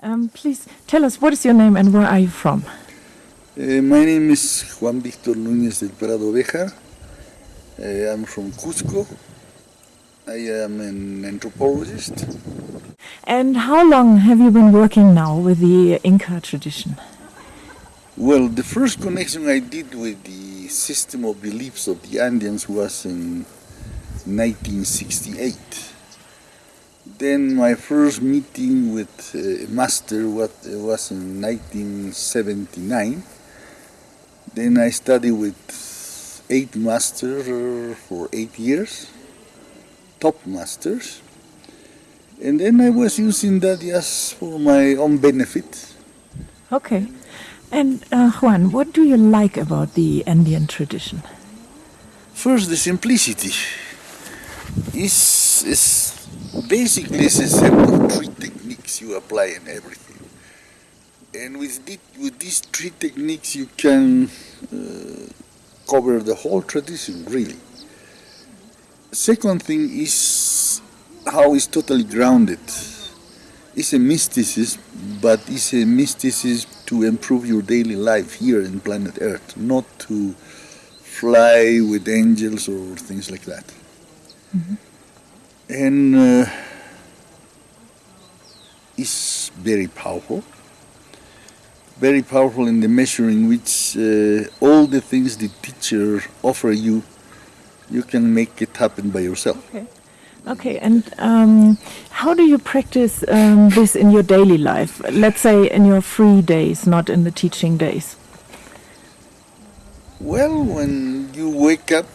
Um, please tell us what is your name and where are you from? Uh, my name is Juan Victor Núñez del Prado Bejar. Uh, I'm from Cusco. I am an anthropologist. And how long have you been working now with the Inca tradition? Well, the first connection I did with the system of beliefs of the Andeans was in 1968. Then my first meeting with uh, a master was, uh, was in 1979. Then I studied with eight masters uh, for eight years, top masters. And then I was using that just for my own benefit. Okay. And uh, Juan, what do you like about the Andean tradition? First, the simplicity. Is is basically it's a set of three techniques you apply in everything. And with, the, with these three techniques you can uh, cover the whole tradition, really. Second thing is how it's totally grounded. It's a mysticism, but it's a mysticism to improve your daily life here in planet Earth, not to fly with angels or things like that. Mm -hmm. And uh, it's very powerful, very powerful in the measure in which uh, all the things the teacher offer you, you can make it happen by yourself. Okay. Okay, and um, how do you practice um, this in your daily life? Let's say in your free days, not in the teaching days. Well, when you wake up,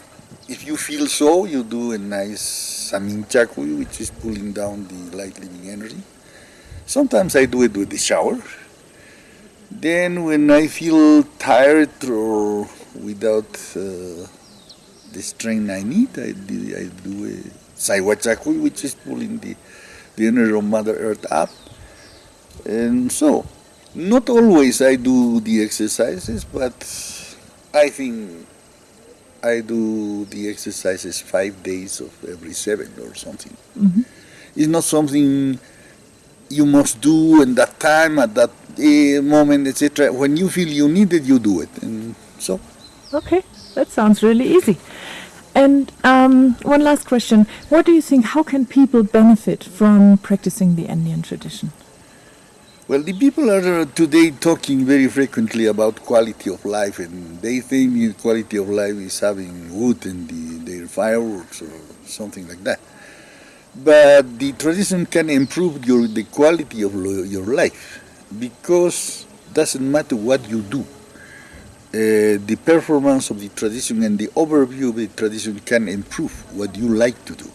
if you feel so, you do a nice saminchakuy, which is pulling down the light living energy. Sometimes I do it with the shower. Then when I feel tired or without uh, the strength I need, I do, I do a saiwachakuy, which is pulling the, the energy of Mother Earth up. And so, not always I do the exercises, but I think I do the exercises five days of every seven or something. Mm -hmm. It's not something you must do in that time, at that uh, moment, etc. When you feel you need it, you do it. And so. Okay, that sounds really easy. And um, one last question. What do you think, how can people benefit from practicing the Andean tradition? Well, the people are uh, today talking very frequently about quality of life, and they think quality of life is having wood and the, their fireworks or something like that. But the tradition can improve your, the quality of your life because doesn't matter what you do. Uh, the performance of the tradition and the overview of the tradition can improve what you like to do.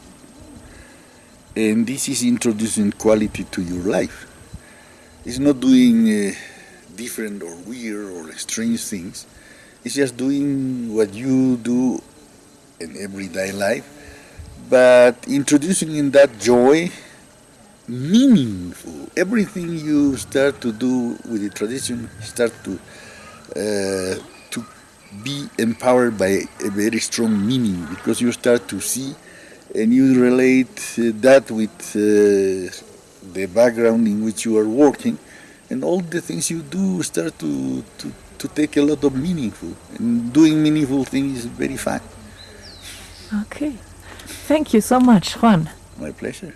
And this is introducing quality to your life. It's not doing uh, different or weird or strange things. It's just doing what you do in everyday life but introducing in that joy, meaningful. Everything you start to do with the tradition start to uh, to be empowered by a very strong meaning because you start to see and you relate uh, that with uh, the background in which you are working and all the things you do start to, to, to take a lot of meaningful and doing meaningful things is very fun. Okay. Thank you so much, Juan. My pleasure.